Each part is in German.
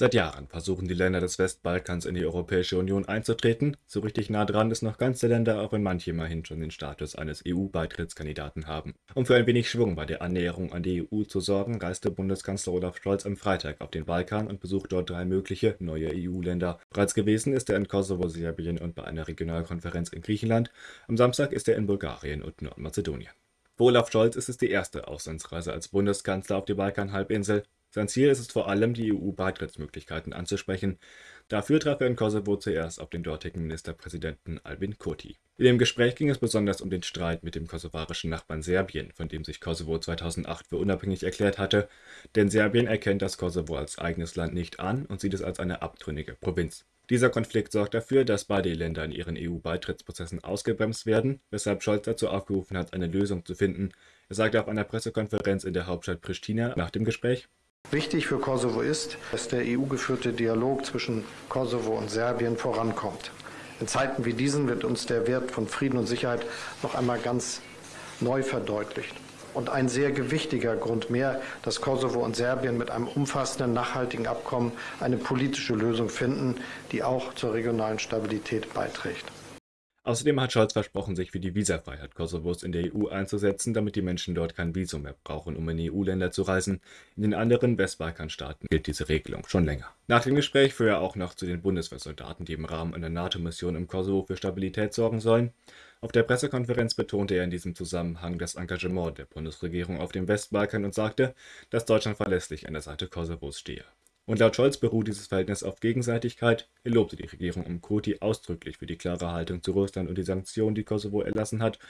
Seit Jahren versuchen die Länder des Westbalkans in die Europäische Union einzutreten. So richtig nah dran ist noch ganz der Länder, auch wenn manche immerhin schon den Status eines EU-Beitrittskandidaten haben. Um für ein wenig Schwung bei der Annäherung an die EU zu sorgen, reiste Bundeskanzler Olaf Scholz am Freitag auf den Balkan und besucht dort drei mögliche neue EU-Länder. Bereits gewesen ist er in Kosovo, Serbien und bei einer Regionalkonferenz in Griechenland. Am Samstag ist er in Bulgarien und Nordmazedonien. Für Olaf Scholz ist es die erste Auslandsreise als Bundeskanzler auf die Balkanhalbinsel. Sein Ziel ist es vor allem, die EU-Beitrittsmöglichkeiten anzusprechen. Dafür traf er in Kosovo zuerst auf den dortigen Ministerpräsidenten Albin Kurti. In dem Gespräch ging es besonders um den Streit mit dem kosovarischen Nachbarn Serbien, von dem sich Kosovo 2008 für unabhängig erklärt hatte, denn Serbien erkennt das Kosovo als eigenes Land nicht an und sieht es als eine abtrünnige Provinz. Dieser Konflikt sorgt dafür, dass beide Länder in ihren EU-Beitrittsprozessen ausgebremst werden, weshalb Scholz dazu aufgerufen hat, eine Lösung zu finden. Er sagte auf einer Pressekonferenz in der Hauptstadt Pristina nach dem Gespräch, Wichtig für Kosovo ist, dass der EU-geführte Dialog zwischen Kosovo und Serbien vorankommt. In Zeiten wie diesen wird uns der Wert von Frieden und Sicherheit noch einmal ganz neu verdeutlicht. Und ein sehr gewichtiger Grund mehr, dass Kosovo und Serbien mit einem umfassenden, nachhaltigen Abkommen eine politische Lösung finden, die auch zur regionalen Stabilität beiträgt. Außerdem hat Scholz versprochen, sich für die Visafreiheit Kosovos in der EU einzusetzen, damit die Menschen dort kein Visum mehr brauchen, um in EU-Länder zu reisen. In den anderen Westbalkanstaaten gilt diese Regelung schon länger. Nach dem Gespräch fuhr er auch noch zu den Bundeswehrsoldaten, die im Rahmen einer NATO-Mission im Kosovo für Stabilität sorgen sollen. Auf der Pressekonferenz betonte er in diesem Zusammenhang das Engagement der Bundesregierung auf dem Westbalkan und sagte, dass Deutschland verlässlich an der Seite Kosovos stehe. Und laut Scholz beruht dieses Verhältnis auf Gegenseitigkeit. Er lobte die Regierung um Kurti ausdrücklich für die klare Haltung zu Russland und die Sanktionen, die Kosovo erlassen hat.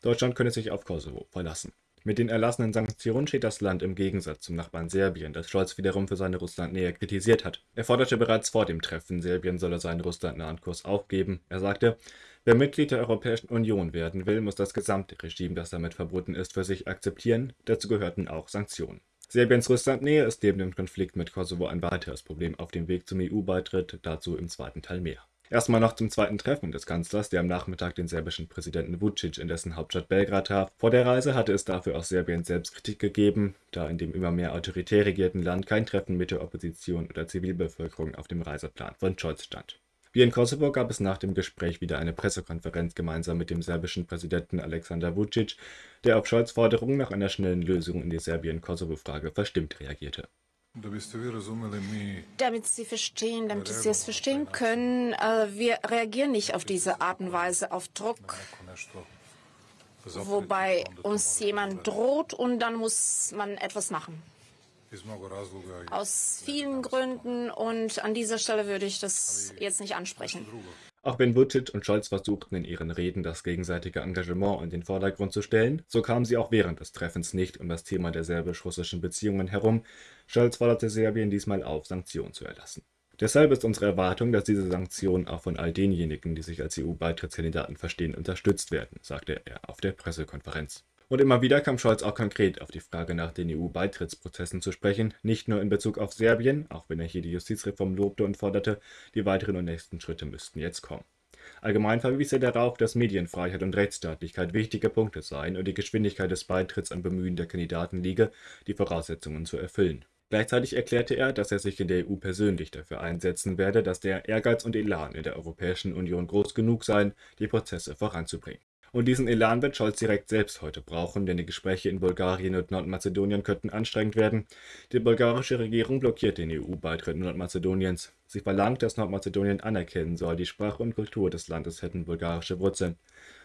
Deutschland könne sich auf Kosovo verlassen. Mit den erlassenen Sanktionen steht das Land im Gegensatz zum Nachbarn Serbien, das Scholz wiederum für seine Russlandnähe kritisiert hat. Er forderte bereits vor dem Treffen, Serbien solle seinen russlandnahen Kurs aufgeben. Er sagte, wer Mitglied der Europäischen Union werden will, muss das gesamte Regime, das damit verbunden ist, für sich akzeptieren. Dazu gehörten auch Sanktionen. Serbiens Russlandnähe ist neben dem Konflikt mit Kosovo ein weiteres Problem auf dem Weg zum EU-Beitritt, dazu im zweiten Teil mehr. Erstmal noch zum zweiten Treffen des Kanzlers, der am Nachmittag den serbischen Präsidenten Vucic in dessen Hauptstadt Belgrad traf. Vor der Reise hatte es dafür aus Serbien selbst Kritik gegeben, da in dem immer mehr autoritär regierten Land kein Treffen mit der Opposition oder Zivilbevölkerung auf dem Reiseplan von Scholz stand. Wie in Kosovo gab es nach dem Gespräch wieder eine Pressekonferenz gemeinsam mit dem serbischen Präsidenten Alexander Vucic, der auf Scholz Forderung nach einer schnellen Lösung in die Serbien-Kosovo-Frage verstimmt reagierte. Damit Sie verstehen, damit Sie es verstehen können, äh, wir reagieren nicht auf diese Art und Weise auf Druck, wobei uns jemand droht und dann muss man etwas machen. Aus vielen Gründen und an dieser Stelle würde ich das jetzt nicht ansprechen. Auch wenn Vucic und Scholz versuchten, in ihren Reden das gegenseitige Engagement in den Vordergrund zu stellen, so kamen sie auch während des Treffens nicht um das Thema der serbisch-russischen Beziehungen herum. Scholz forderte Serbien diesmal auf, Sanktionen zu erlassen. Deshalb ist unsere Erwartung, dass diese Sanktionen auch von all denjenigen, die sich als EU-Beitrittskandidaten verstehen, unterstützt werden, sagte er auf der Pressekonferenz. Und immer wieder kam Scholz auch konkret auf die Frage nach den EU-Beitrittsprozessen zu sprechen, nicht nur in Bezug auf Serbien, auch wenn er hier die Justizreform lobte und forderte, die weiteren und nächsten Schritte müssten jetzt kommen. Allgemein verwies er darauf, dass Medienfreiheit und Rechtsstaatlichkeit wichtige Punkte seien und die Geschwindigkeit des Beitritts am Bemühen der Kandidaten liege, die Voraussetzungen zu erfüllen. Gleichzeitig erklärte er, dass er sich in der EU persönlich dafür einsetzen werde, dass der Ehrgeiz und Elan in der Europäischen Union groß genug seien, die Prozesse voranzubringen. Und diesen Elan wird Scholz direkt selbst heute brauchen, denn die Gespräche in Bulgarien und Nordmazedonien könnten anstrengend werden. Die bulgarische Regierung blockiert den EU-Beitritt Nordmazedoniens. Sie verlangt, dass Nordmazedonien anerkennen soll, die Sprache und Kultur des Landes hätten bulgarische Wurzeln.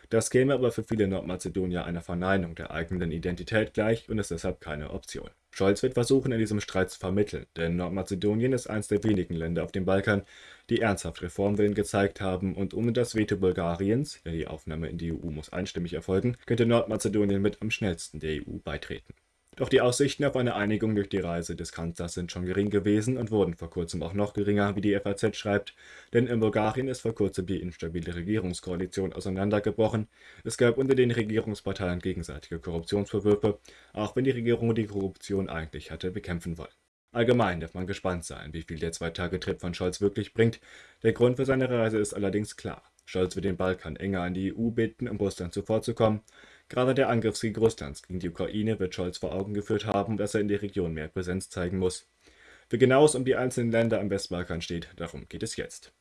Das käme aber für viele Nordmazedonier einer Verneinung der eigenen Identität gleich und ist deshalb keine Option. Scholz wird versuchen, in diesem Streit zu vermitteln, denn Nordmazedonien ist eines der wenigen Länder auf dem Balkan, die ernsthaft Reformwillen gezeigt haben und ohne das Veto Bulgariens, denn die Aufnahme in die EU muss einstimmig erfolgen, könnte Nordmazedonien mit am schnellsten der EU beitreten. Doch die Aussichten auf eine Einigung durch die Reise des Kanzlers sind schon gering gewesen und wurden vor kurzem auch noch geringer, wie die FAZ schreibt, denn in Bulgarien ist vor kurzem die instabile Regierungskoalition auseinandergebrochen. Es gab unter den Regierungsparteien gegenseitige Korruptionsvorwürfe, auch wenn die Regierung die Korruption eigentlich hatte bekämpfen wollen. Allgemein darf man gespannt sein, wie viel der Zwei-Tage-Trip von Scholz wirklich bringt. Der Grund für seine Reise ist allerdings klar. Scholz wird den Balkan enger an die EU bitten, um Russland zuvorzukommen. Gerade der Angriffskrieg Russlands gegen die Ukraine wird Scholz vor Augen geführt haben, dass er in der Region mehr Präsenz zeigen muss. Wie genau es um die einzelnen Länder am Westbalkan steht, darum geht es jetzt.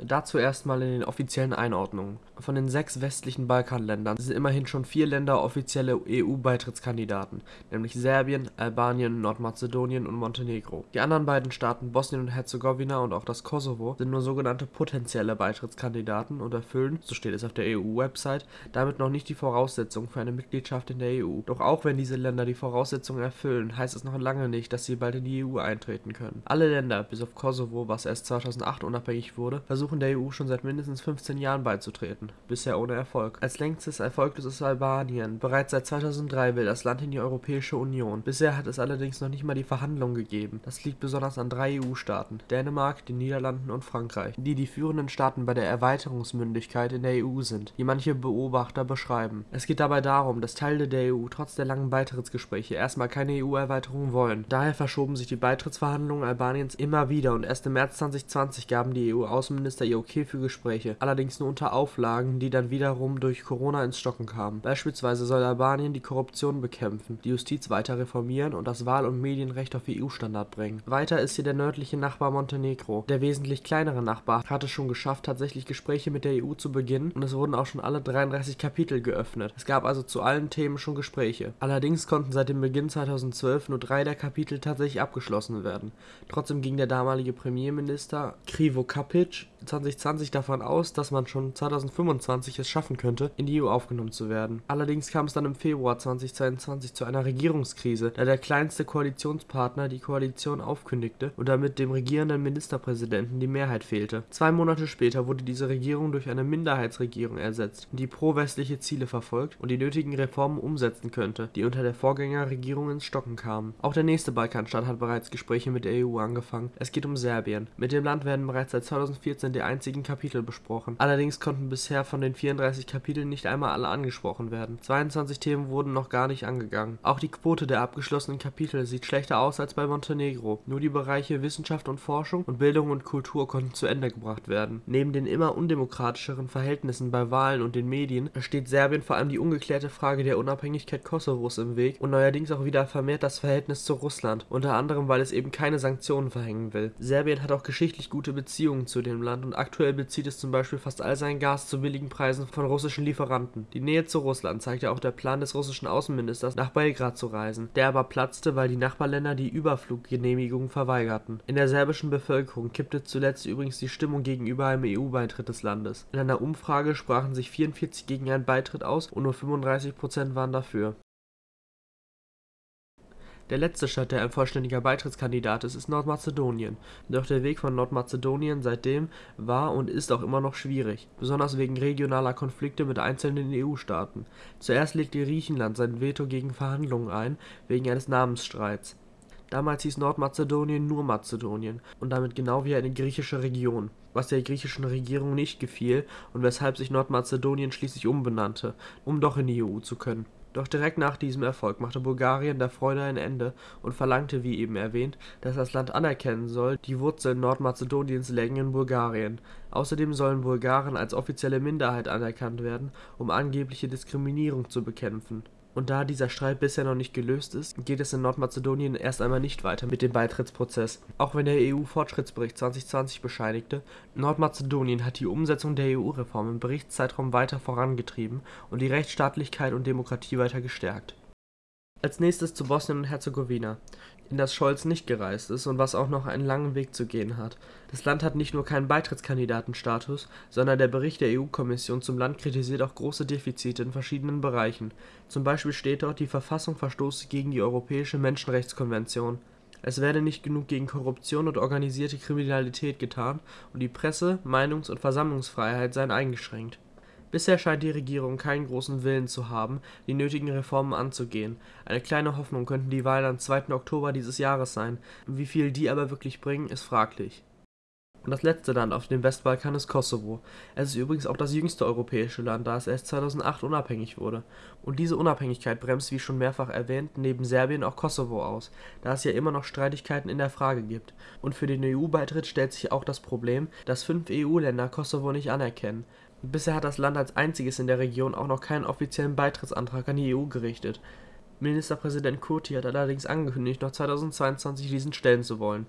Dazu erstmal in den offiziellen Einordnungen. Von den sechs westlichen Balkanländern sind immerhin schon vier Länder offizielle EU-Beitrittskandidaten, nämlich Serbien, Albanien, Nordmazedonien und Montenegro. Die anderen beiden Staaten Bosnien und Herzegowina und auch das Kosovo sind nur sogenannte potenzielle Beitrittskandidaten und erfüllen, so steht es auf der EU-Website, damit noch nicht die Voraussetzungen für eine Mitgliedschaft in der EU. Doch auch wenn diese Länder die Voraussetzungen erfüllen, heißt es noch lange nicht, dass sie bald in die EU eintreten können. Alle Länder, bis auf Kosovo, was erst 2008 unabhängig wurde, versuchen versuchen der EU schon seit mindestens 15 Jahren beizutreten, bisher ohne Erfolg. Als längstes erfolgloses Albanien. Bereits seit 2003 will das Land in die Europäische Union. Bisher hat es allerdings noch nicht mal die Verhandlungen gegeben. Das liegt besonders an drei EU-Staaten, Dänemark, den Niederlanden und Frankreich, die die führenden Staaten bei der Erweiterungsmündigkeit in der EU sind, die manche Beobachter beschreiben. Es geht dabei darum, dass Teile der EU trotz der langen Beitrittsgespräche erstmal keine EU-Erweiterung wollen. Daher verschoben sich die Beitrittsverhandlungen Albaniens immer wieder und erst im März 2020 gaben die EU-Außenminister Minister ihr Okay für Gespräche, allerdings nur unter Auflagen, die dann wiederum durch Corona ins Stocken kamen. Beispielsweise soll Albanien die Korruption bekämpfen, die Justiz weiter reformieren und das Wahl und Medienrecht auf EU-Standard bringen. Weiter ist hier der nördliche Nachbar Montenegro. Der wesentlich kleinere Nachbar hatte schon geschafft, tatsächlich Gespräche mit der EU zu beginnen und es wurden auch schon alle 33 Kapitel geöffnet. Es gab also zu allen Themen schon Gespräche. Allerdings konnten seit dem Beginn 2012 nur drei der Kapitel tatsächlich abgeschlossen werden. Trotzdem ging der damalige Premierminister Krivo Kapic 2020 davon aus, dass man schon 2025 es schaffen könnte, in die EU aufgenommen zu werden. Allerdings kam es dann im Februar 2022 zu einer Regierungskrise, da der kleinste Koalitionspartner die Koalition aufkündigte und damit dem regierenden Ministerpräsidenten die Mehrheit fehlte. Zwei Monate später wurde diese Regierung durch eine Minderheitsregierung ersetzt, die pro-westliche Ziele verfolgt und die nötigen Reformen umsetzen könnte, die unter der Vorgängerregierung ins Stocken kamen. Auch der nächste Balkanstaat hat bereits Gespräche mit der EU angefangen. Es geht um Serbien. Mit dem Land werden bereits seit 2014 der einzigen Kapitel besprochen. Allerdings konnten bisher von den 34 Kapiteln nicht einmal alle angesprochen werden. 22 Themen wurden noch gar nicht angegangen. Auch die Quote der abgeschlossenen Kapitel sieht schlechter aus als bei Montenegro. Nur die Bereiche Wissenschaft und Forschung und Bildung und Kultur konnten zu Ende gebracht werden. Neben den immer undemokratischeren Verhältnissen bei Wahlen und den Medien steht Serbien vor allem die ungeklärte Frage der Unabhängigkeit Kosovos im Weg und neuerdings auch wieder vermehrt das Verhältnis zu Russland, unter anderem weil es eben keine Sanktionen verhängen will. Serbien hat auch geschichtlich gute Beziehungen zu dem Land und aktuell bezieht es zum Beispiel fast all sein Gas zu billigen Preisen von russischen Lieferanten. Die Nähe zu Russland zeigte auch der Plan des russischen Außenministers, nach Belgrad zu reisen. Der aber platzte, weil die Nachbarländer die Überfluggenehmigung verweigerten. In der serbischen Bevölkerung kippte zuletzt übrigens die Stimmung gegenüber einem EU-Beitritt des Landes. In einer Umfrage sprachen sich 44 gegen einen Beitritt aus und nur 35 Prozent waren dafür. Der letzte Staat, der ein vollständiger Beitrittskandidat ist, ist Nordmazedonien. Doch der Weg von Nordmazedonien seitdem war und ist auch immer noch schwierig, besonders wegen regionaler Konflikte mit einzelnen EU-Staaten. Zuerst legte Griechenland sein Veto gegen Verhandlungen ein, wegen eines Namensstreits. Damals hieß Nordmazedonien nur Mazedonien und damit genau wie eine griechische Region, was der griechischen Regierung nicht gefiel und weshalb sich Nordmazedonien schließlich umbenannte, um doch in die EU zu können doch direkt nach diesem Erfolg machte Bulgarien der Freude ein Ende und verlangte, wie eben erwähnt, dass das Land anerkennen soll, die Wurzeln Nordmazedoniens lägen in Bulgarien. Außerdem sollen Bulgaren als offizielle Minderheit anerkannt werden, um angebliche Diskriminierung zu bekämpfen und da dieser Streit bisher noch nicht gelöst ist, geht es in Nordmazedonien erst einmal nicht weiter mit dem Beitrittsprozess. Auch wenn der EU-Fortschrittsbericht 2020 bescheinigte, Nordmazedonien hat die Umsetzung der EU-Reform im Berichtszeitraum weiter vorangetrieben und die Rechtsstaatlichkeit und Demokratie weiter gestärkt. Als nächstes zu Bosnien und Herzegowina in das Scholz nicht gereist ist und was auch noch einen langen Weg zu gehen hat. Das Land hat nicht nur keinen Beitrittskandidatenstatus, sondern der Bericht der EU-Kommission zum Land kritisiert auch große Defizite in verschiedenen Bereichen. Zum Beispiel steht dort, die Verfassung verstoße gegen die Europäische Menschenrechtskonvention. Es werde nicht genug gegen Korruption und organisierte Kriminalität getan und die Presse-, Meinungs- und Versammlungsfreiheit seien eingeschränkt Bisher scheint die Regierung keinen großen Willen zu haben, die nötigen Reformen anzugehen. Eine kleine Hoffnung könnten die Wahlen am 2. Oktober dieses Jahres sein, wie viel die aber wirklich bringen, ist fraglich. Und das letzte Land auf dem Westbalkan ist Kosovo. Es ist übrigens auch das jüngste europäische Land, da es erst 2008 unabhängig wurde. Und diese Unabhängigkeit bremst, wie schon mehrfach erwähnt, neben Serbien auch Kosovo aus, da es ja immer noch Streitigkeiten in der Frage gibt. Und für den EU-Beitritt stellt sich auch das Problem, dass fünf EU-Länder Kosovo nicht anerkennen. Bisher hat das Land als einziges in der Region auch noch keinen offiziellen Beitrittsantrag an die EU gerichtet. Ministerpräsident Kurti hat allerdings angekündigt, noch 2022 diesen stellen zu wollen.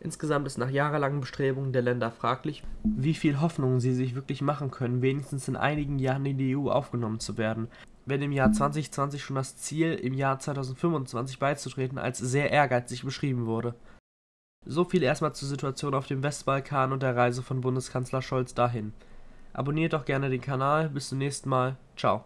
Insgesamt ist nach jahrelangen Bestrebungen der Länder fraglich, wie viel Hoffnung sie sich wirklich machen können, wenigstens in einigen Jahren in die EU aufgenommen zu werden, wenn im Jahr 2020 schon das Ziel, im Jahr 2025 beizutreten, als sehr ehrgeizig beschrieben wurde. So viel erstmal zur Situation auf dem Westbalkan und der Reise von Bundeskanzler Scholz dahin. Abonniert doch gerne den Kanal, bis zum nächsten Mal, ciao.